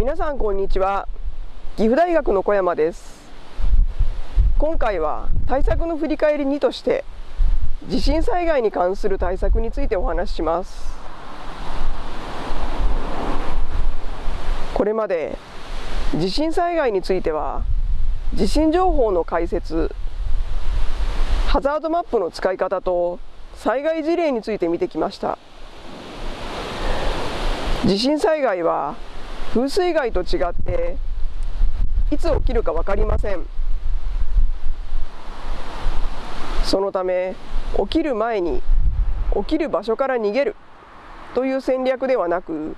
皆さんこんにちは。岐阜大学の小山です。今回は対策の振り返り2として地震災害に関する対策についてお話しします。これまで地震災害については地震情報の解説ハザードマップの使い方と災害事例について見てきました。地震災害は風水害と違っていつ起きるか分かりません。そのため起きる前に起きる場所から逃げる。という戦略ではなく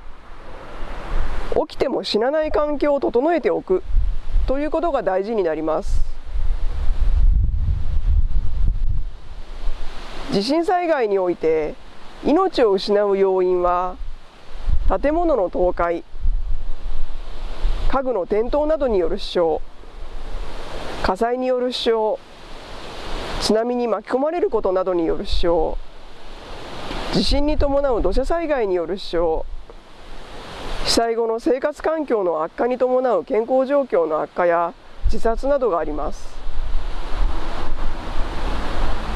起きても死なない環境を整えておく。ということが大事になります。地震災害において命を失う要因は建物の倒壊。家具の転倒などによる死傷。火災による死傷。津波に巻き込まれることなどによる死傷。地震に伴う土砂災害による死傷。被災後の生活環境の悪化に伴う健康状況の悪化や自殺などがあります。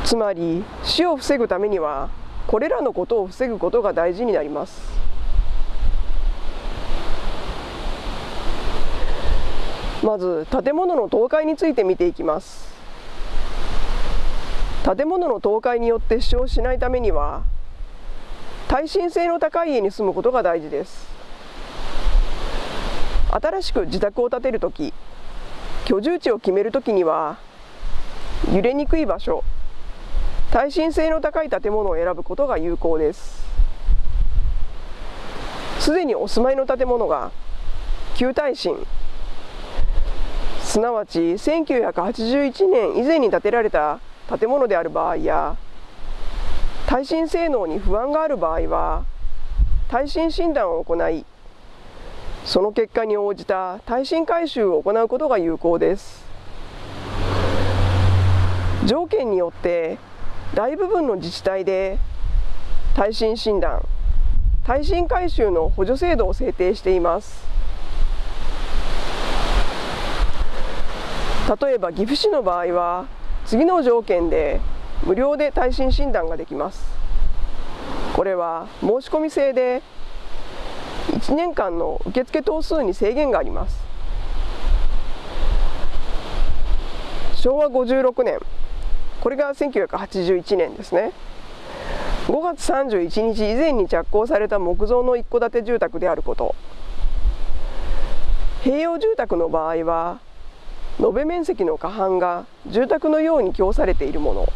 つまり死を防ぐためにはこれらのことを防ぐことが大事になります。まず建物の倒壊について見ていきます。建物の倒壊によって死傷しないためには耐震性の高い家に住むことが大事です。新しく自宅を建てるとき居住地を決めるときには揺れにくい場所耐震性の高い建物を選ぶことが有効です。すでにお住まいの建物が旧耐震すなわち1981年以前に建てられた建物である場合や耐震性能に不安がある場合は耐震診断を行いその結果に応じた耐震改修を行うことが有効です。条件によって大部分の自治体で耐震診断耐震改修の補助制度を制定しています。例えば岐阜市の場合は次の条件で無料で耐震診断ができます。これは申し込み制で1年間の受付頭数に制限があります。昭和56年。これが1981年ですね。5月31日以前に着工された木造の一戸建て住宅であること。併用住宅の場合は延べ面積の過半が住宅のように供されているもの。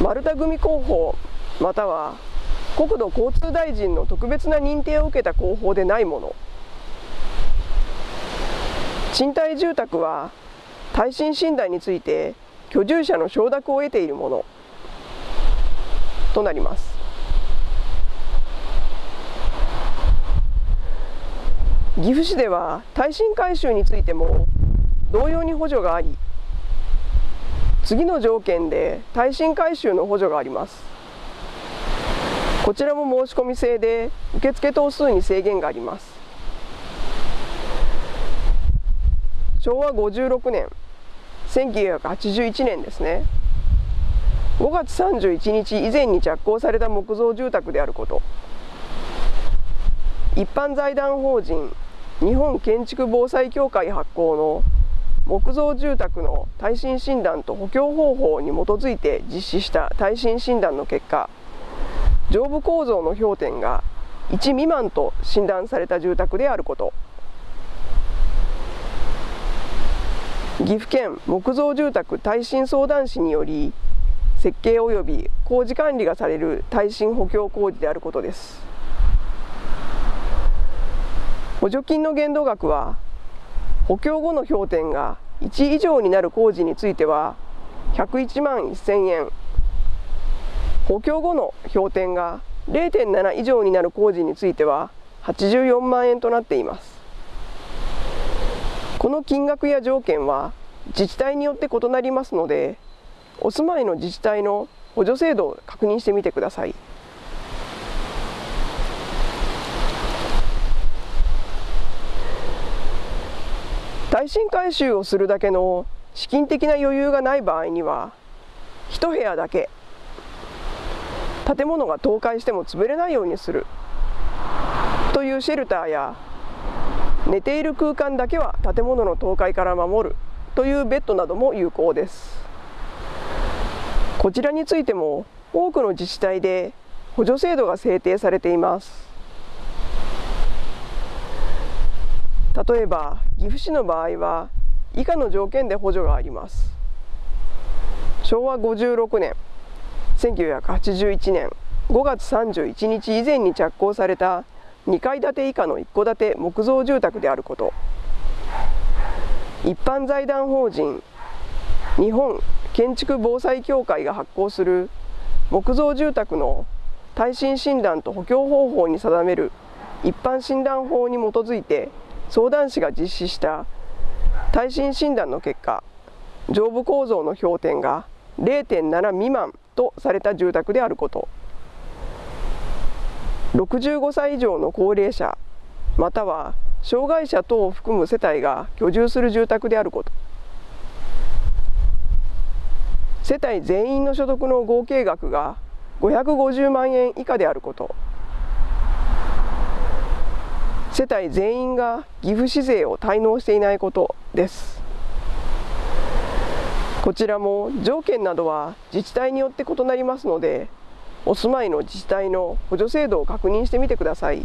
丸太組工法または国土交通大臣の特別な認定を受けた工法でないもの。賃貸住宅は耐震診断について居住者の承諾を得ているものとなります。岐阜市では耐震改修についても同様に補助があり次の条件で耐震改修の補助があります。こちらも申し込み制で受付頭数に制限があります。昭和56年1981年ですね。5月31日以前に着工された木造住宅であること。一般財団法人日本建築防災協会発行の木造住宅の耐震診断と補強方法に基づいて実施した耐震診断の結果上部構造の氷点が1未満と診断された住宅であること。岐阜県木造住宅耐震相談士により設計及び工事管理がされる耐震補強工事であることです。補助金の限度額は補強後の氷点が1以上になる工事については101万1000円。補強後の氷点が0.7以上になる工事については84万円となっています。この金額や条件は自治体によって異なりますのでお住まいの自治体の補助制度を確認してみてください。耐震改修をするだけの資金的な余裕がない場合には1部屋だけ建物が倒壊しても潰れないようにするというシェルターや寝ている空間だけは建物の倒壊から守るというベッドなども有効です。こちらについても多くの自治体で補助制度が制定されています。例えば岐阜市の場合は以下の条件で補助があります。昭和56年1981年5月31日以前に着工された2階建て以下の一戸建て木造住宅であること。一般財団法人日本建築防災協会が発行する木造住宅の耐震診断と補強方法に定める一般診断法に基づいて相談士が実施した耐震診断の結果上部構造の評点が0.7未満とされた住宅であること。65歳以上の高齢者または障害者等を含む世帯が居住する住宅であること。世帯全員の所得の合計額が550万円以下であること。世帯全員が岐阜市税を滞納していないことです。こちらも条件などは自治体によって異なりますのでお住まいの自治体の補助制度を確認してみてください。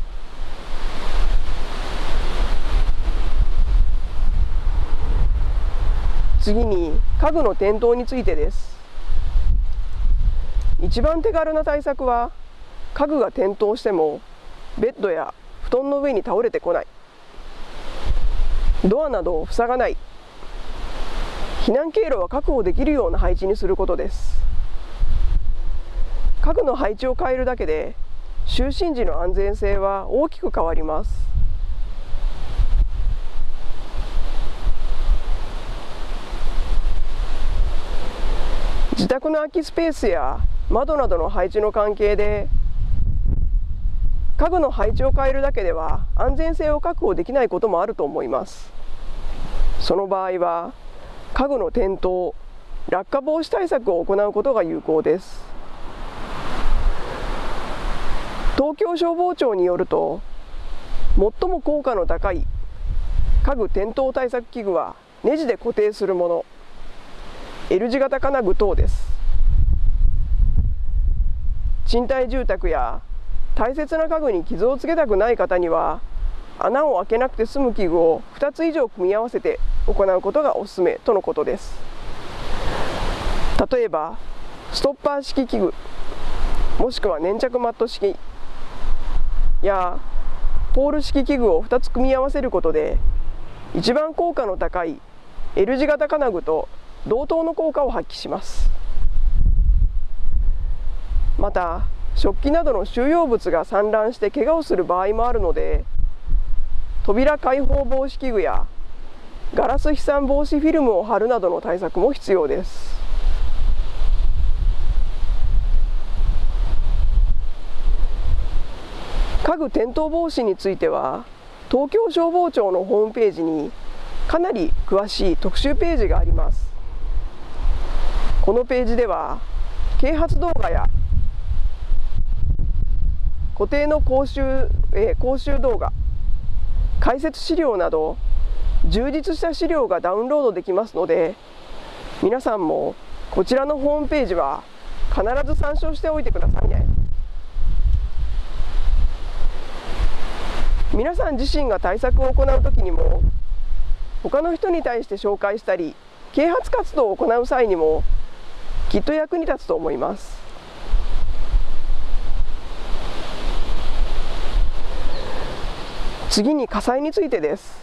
次に家具の転倒についてです。一番手軽な対策は家具が転倒してもベッドや団の上に倒れてこない。ドアなどを塞がない。避難経路は確保できるような配置にすることです。家具の配置を変えるだけで就寝時の安全性は大きく変わります。自宅の空きスペースや窓などの配置の関係で家具の配置を変えるだけでは安全性を確保できないこともあると思います。その場合は家具の転倒落下防止対策を行うことが有効です。東京消防庁によると最も効果の高い家具転倒対策器具はネジで固定するもの L 字型金具等です。賃貸住宅や大切な家具に傷をつけたくない方には穴を開けなくて済む器具を2つ以上組み合わせて行うことがおすすめとのことです。例えばストッパー式器具もしくは粘着マット式やポール式器具を2つ組み合わせることで一番効果の高い L 字型金具と同等の効果を発揮します。また食器などの収容物が散乱して怪我をする場合もあるので扉開放防止器具やガラス飛散防止フィルムを貼るなどの対策も必要です。家具転倒防止については東京消防庁のホームページにかなり詳しい特集ページがあります。このページでは啓発動画や固定の講習、えー、講習動画解説資料など充実した資料がダウンロードできますので皆さんもこちらのホームページは必ず参照しておいてくださいね。皆さん自身が対策を行う時にも他の人に対して紹介したり啓発活動を行う際にもきっと役に立つと思います。次に火災についてです。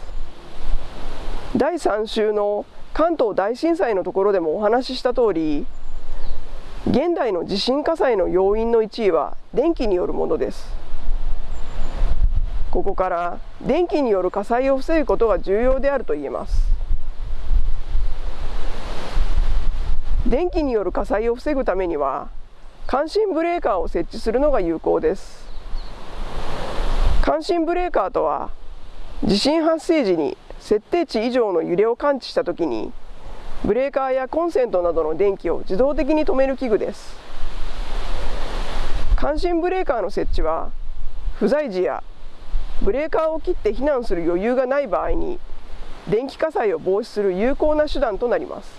第3週の関東大震災のところでもお話しした通り現代の地震火災の要因の1位は電気によるものです。ここから電気による火災を防ぐことが重要であると言えます。電気による火災を防ぐためには感震ブレーカーを設置するのが有効です。感震ブレーカーとは地震発生時に設定値以上の揺れを感知したときにブレーカーやコンセントなどの電気を自動的に止める器具です。感震ブレーカーの設置は不在時やブレーカーを切って避難する余裕がない場合に電気火災を防止する有効な手段となります。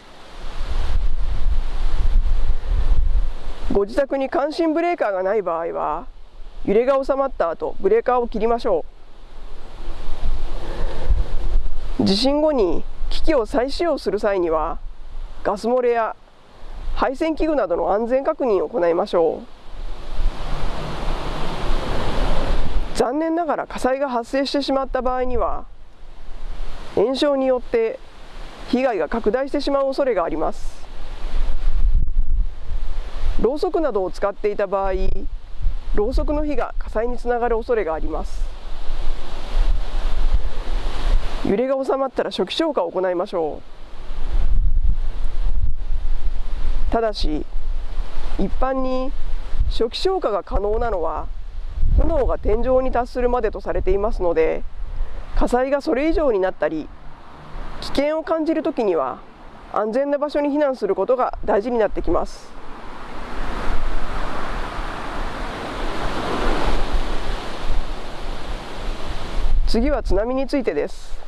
ご自宅に感震ブレーカーがない場合は揺れが収まった後ブレーカーを切りましょう。地震後に機器を再使用する際にはガス漏れや配線器具などの安全確認を行いましょう。残念ながら火災が発生してしまった場合には炎症によって被害が拡大してしまう恐れがあります。ろうそくなどを使っていた場合ろうそくの火が火災につながる恐れがあります。揺れが収まったら初期消火を行いましょう。ただし一般に初期消火が可能なのは炎が天井に達するまでとされていますので火災がそれ以上になったり危険を感じるときには安全な場所に避難することが大事になってきます。次は津波についてです。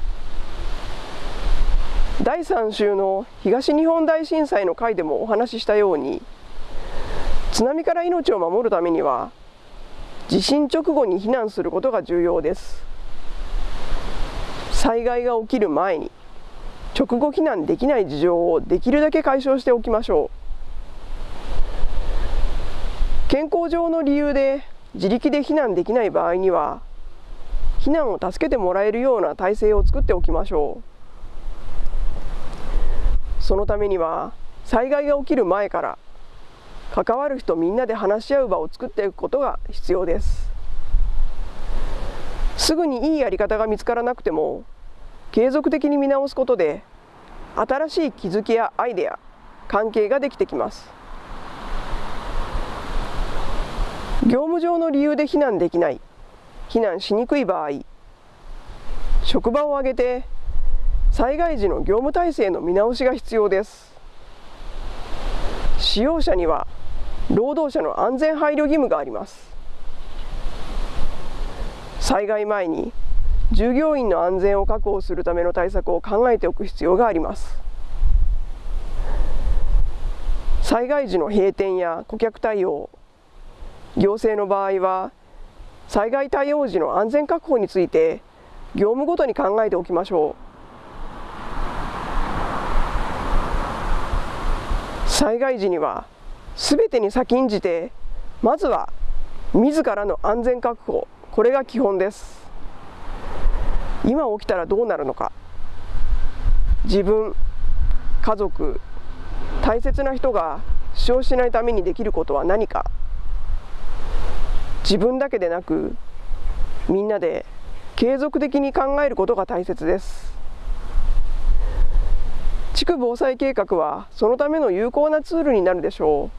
第3週の東日本大震災の回でもお話ししたように津波から命を守るためには地震直後に避難することが重要です。災害が起きる前に直後避難できない事情をできるだけ解消しておきましょう。健康上の理由で自力で避難できない場合には避難を助けてもらえるような体制を作っておきましょう。そのためには災害が起きる前から関わる人みんなで話し合う場を作っていくことが必要です。すぐにいいやり方が見つからなくても継続的に見直すことで新しい気づきやアイデア関係ができてきます。業務上の理由で避難できない。避難しにくい場合職場を挙げて災害時の業務体制の見直しが必要です。使用者には労働者の安全配慮義務があります。災害前に従業員の安全を確保するための対策を考えておく必要があります。災害時の閉店や顧客対応行政の場合は災害対応時の安全確保について業務ごとに考えておきましょう。災害時にはすべてに先んじてまずは自らの安全確保。これが基本です。今起きたらどうなるのか。自分家族大切な人が死傷しないためにできることは何か。自分だけでなくみんなで継続的に考えることが大切です。地区防災計画はそのための有効なツールになるでしょ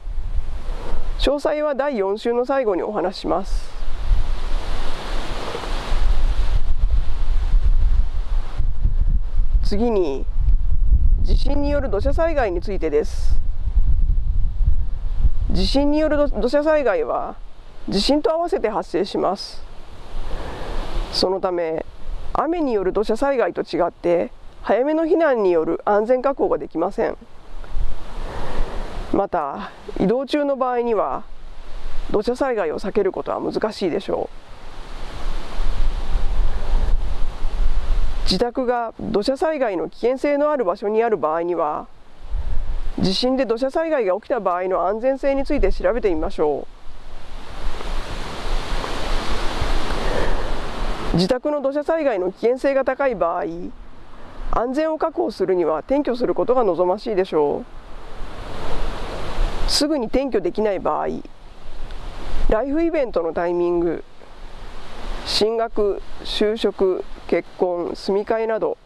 う。詳細は第4週の最後にお話しします。次に地震による土砂災害についてです。地震による土砂災害は地震と合わせて発生します。そのため雨による土砂災害と違って早めの避難による安全確保ができません。また移動中の場合には土砂災害を避けることは難しいでしょう。自宅が土砂災害の危険性のある場所にある場合には地震で土砂災害が起きた場合の安全性について調べてみましょう。自宅の土砂災害の危険性が高い場合安全を確保するには転居することが望ましいでしょう。すぐに転居できない場合ライフイベントのタイミング進学就職結婚住み替えなど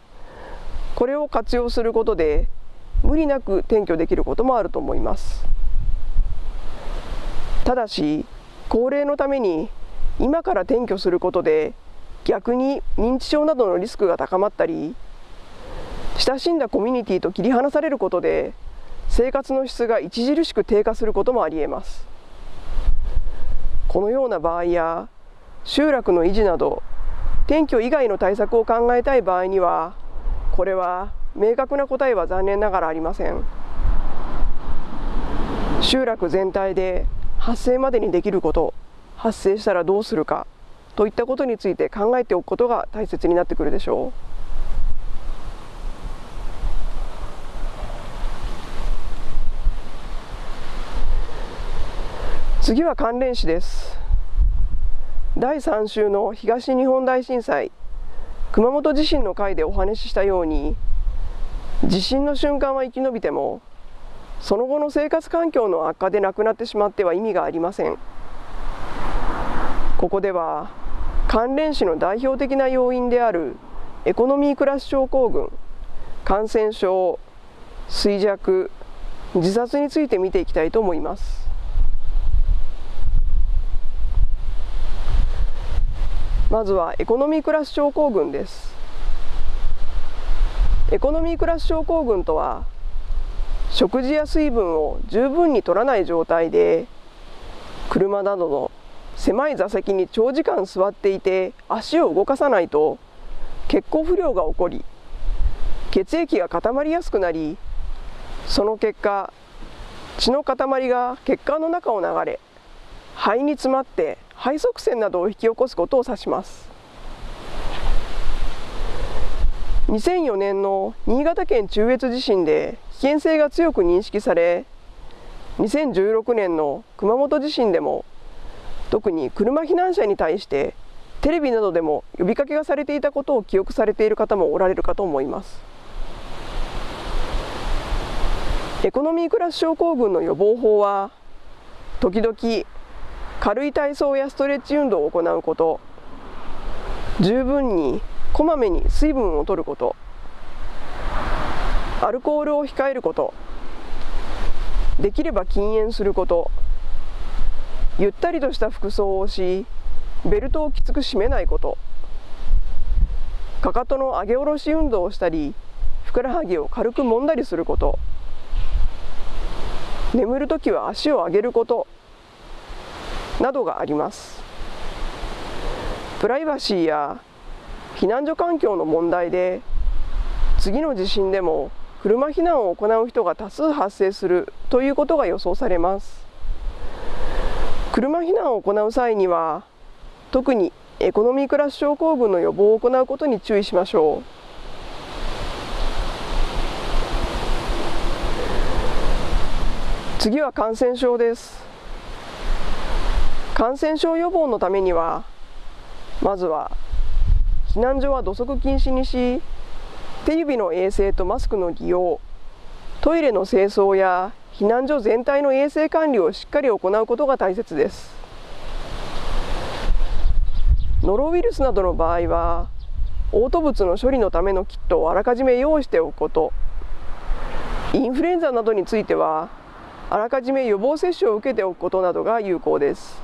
これを活用することで無理なく転居できることもあると思います。ただし高齢のために今から転居することで逆に認知症などのリスクが高まったり親しんだコミュニティと切り離されることで生活の質が著しく低下することもありえます。このような場合や集落の維持など転居以外の対策を考えたい場合にはこれは明確な答えは残念ながらありません。集落全体で発生までにできること発生したらどうするか。といったことについて考えておくことが大切になってくるでしょう。次は関連死です。第3週の東日本大震災。熊本地震の回でお話ししたように地震の瞬間は生き延びてもその後の生活環境の悪化で亡くなってしまっては意味がありません。ここでは関連死の代表的な要因であるエコノミークラス症候群感染症衰弱自殺について見ていきたいと思います。まずはエコノミークラス症候群です。エコノミークラス症候群とは食事や水分を十分に取らない状態で車などの狭い座席に長時間座っていて足を動かさないと血行不良が起こり血液が固まりやすくなりその結果血の塊が血管の中を流れ肺に詰まって肺塞栓などを引き起こすことを指します。2004年の新潟県中越地震で危険性が強く認識され2016年の熊本地震でも特に車避難者に対してテレビなどでも呼びかけがされていたことを記憶されている方もおられるかと思います。エコノミークラス症候群の予防法は時々軽い体操やストレッチ運動を行うこと十分にこまめに水分を取ることアルコールを控えることできれば禁煙することゆったりとした服装をしベルトをきつく締めないこと。かかとの上げ下ろし運動をしたりふくらはぎを軽く揉んだりすること。眠るときは足を上げること。などがあります。プライバシーや避難所環境の問題で次の地震でも車避難を行う人が多数発生するということが予想されます。車避難を行う際には特にエコノミークラス症候群の予防を行うことに注意しましょう。次は感染症です。感染症予防のためにはまずは避難所は土足禁止にし手指の衛生とマスクの利用トイレの清掃や避難所全体の衛生管理をしっかり行うことが大切です。ノロウイルスなどの場合は嘔吐物の処理のためのキットをあらかじめ用意しておくこと。インフルエンザなどについてはあらかじめ予防接種を受けておくことなどが有効です。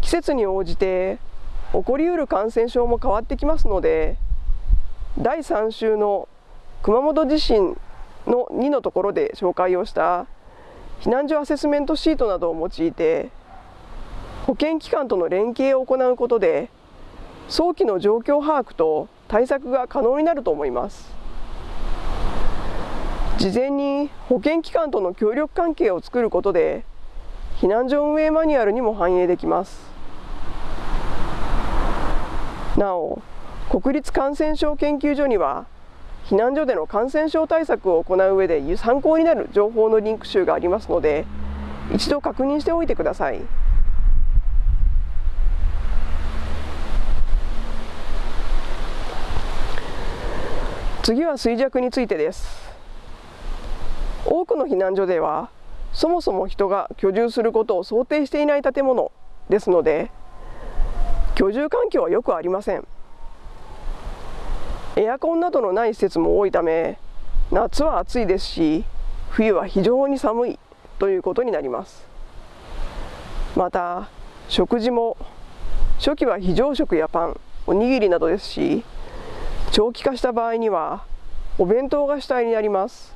季節に応じて起こりうる感染症も変わってきますので第3週の熊本地震の2のところで紹介をした避難所アセスメントシートなどを用いて保健機関との連携を行うことで早期の状況把握と対策が可能になると思います事前に保健機関との協力関係を作ることで避難所運営マニュアルにも反映できますなお国立感染症研究所には避難所での感染症対策を行う上で参考になる情報のリンク集がありますので一度確認しておいてください。次は衰弱についてです多くの避難所ではそもそも人が居住することを想定していない建物ですので居住環境はよくありませんエアコンなどのない施設も多いため夏は暑いですし冬は非常に寒いということになります。また食事も初期は非常食やパンおにぎりなどですし長期化した場合にはお弁当が主体になります。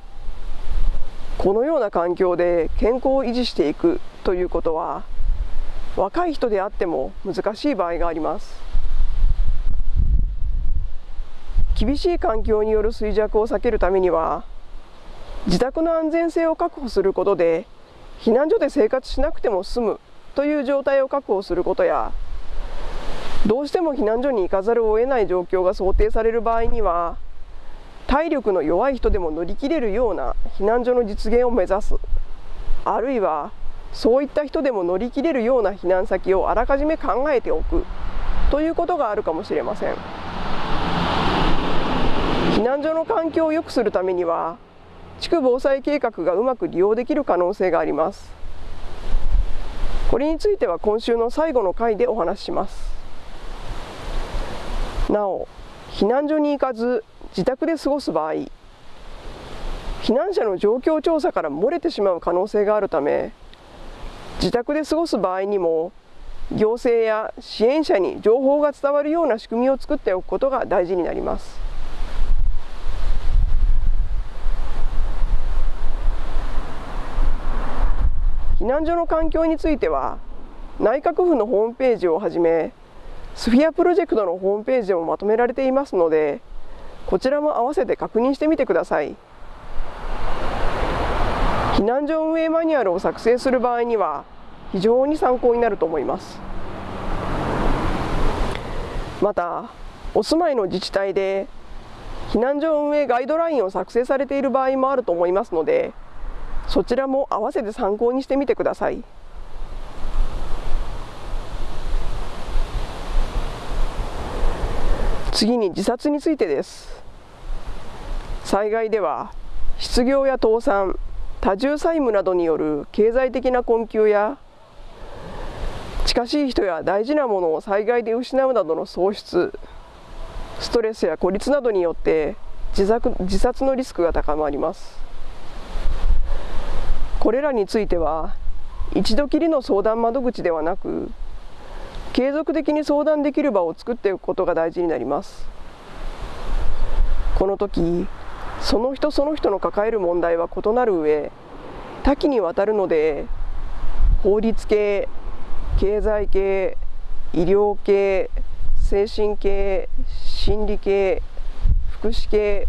このような環境で健康を維持していくということは若い人であっても難しい場合があります。厳しい環境による衰弱を避けるためには自宅の安全性を確保することで避難所で生活しなくても済むという状態を確保することやどうしても避難所に行かざるを得ない状況が想定される場合には体力の弱い人でも乗り切れるような避難所の実現を目指す。あるいはそういった人でも乗り切れるような避難先をあらかじめ考えておくということがあるかもしれません。避難所の環境を良くするためには地区防災計画がうまく利用できる可能性があります。これについては今週の最後の回でお話しします。なお避難所に行かず自宅で過ごす場合避難者の状況調査から漏れてしまう可能性があるため自宅で過ごす場合にも行政や支援者に情報が伝わるような仕組みを作っておくことが大事になります。避難所の環境については内閣府のホームページをはじめスフィアプロジェクトのホームページでもまとめられていますのでこちらも合わせて確認してみてください。避難所運営マニュアルを作成する場合には非常に参考になると思います。またお住まいの自治体で避難所運営ガイドラインを作成されている場合もあると思いますのでそちらも合わせて参考にしてみてください。次に自殺についてです災害では失業や倒産多重債務などによる経済的な困窮や近しい人や大事なものを災害で失うなどの喪失ストレスや孤立などによって自殺のリスクが高まりますこれらについては一度きりの相談窓口ではなく継続的に相談できる場を作っていくことが大事になります。この時その人その人の抱える問題は異なる上多岐にわたるので法律系経済系医療系精神系心理系福祉系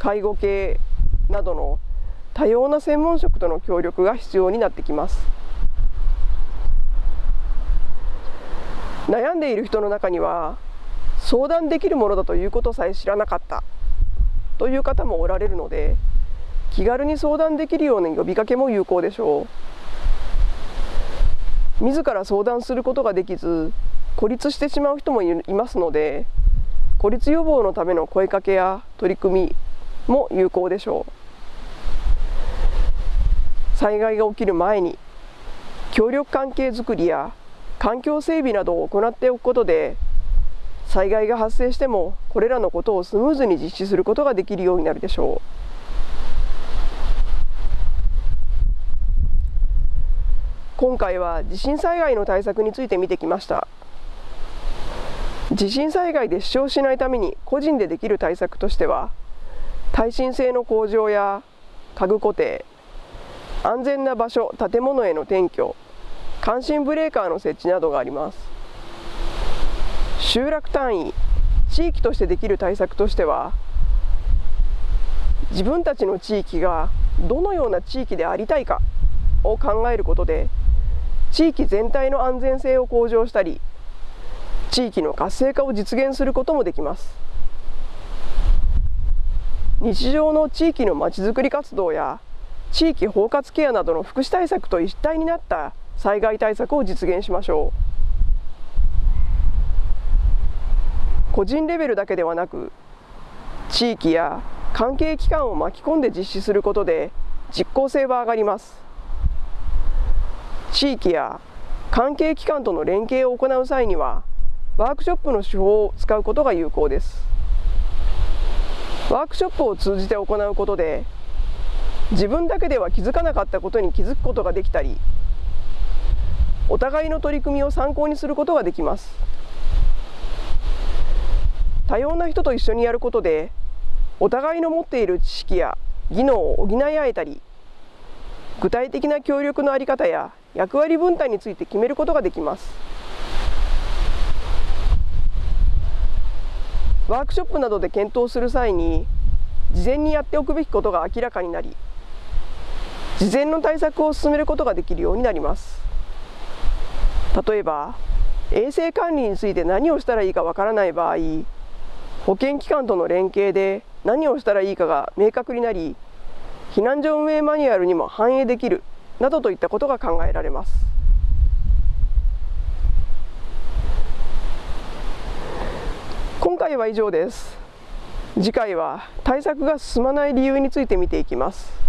介護系などの多様な専門職との協力が必要になってきます。悩んでいる人の中には相談できるものだということさえ知らなかったという方もおられるので気軽に相談できるような呼びかけも有効でしょう。自ら相談することができず孤立してしまう人もいますので孤立予防のための声かけや取り組みも有効でしょう。災害が起きる前に協力関係づくりや環境整備などを行っておくことで災害が発生してもこれらのことをスムーズに実施することができるようになるでしょう。今回は地震災害の対策について見てきました。地震災害で死傷しないために個人でできる対策としては耐震性の向上や家具固定安全な場所建物への転居感震ブレーカーの設置などがあります。集落単位地域としてできる対策としては自分たちの地域がどのような地域でありたいかを考えることで地域全体の安全性を向上したり地域の活性化を実現することもできます。日常の地域のまちづくり活動や地域包括ケアなどの福祉対策と一体になった災害対策を実現しましょう。個人レベルだけではなく地域や関係機関を巻き込んで実施することで実効性は上がります。地域や関係機関との連携を行う際にはワークショップの手法を使うことが有効です。ワークショップを通じて行うことで自分だけでは気づかなかったことに気づくことができたりお互いの取り組みを参考にすることができます。多様な人と一緒にやることでお互いの持っている知識や技能を補い合えたり具体的な協力の在り方や役割分担について決めることができます。ワークショップなどで検討する際に事前にやっておくべきことが明らかになり事前の対策を進めることができるようになります。例えば衛生管理について何をしたらいいかわからない場合保健機関との連携で何をしたらいいかが明確になり避難所運営マニュアルにも反映できるなどといったことが考えられます。今回は以上です。次回は対策が進まない理由について見ていきます。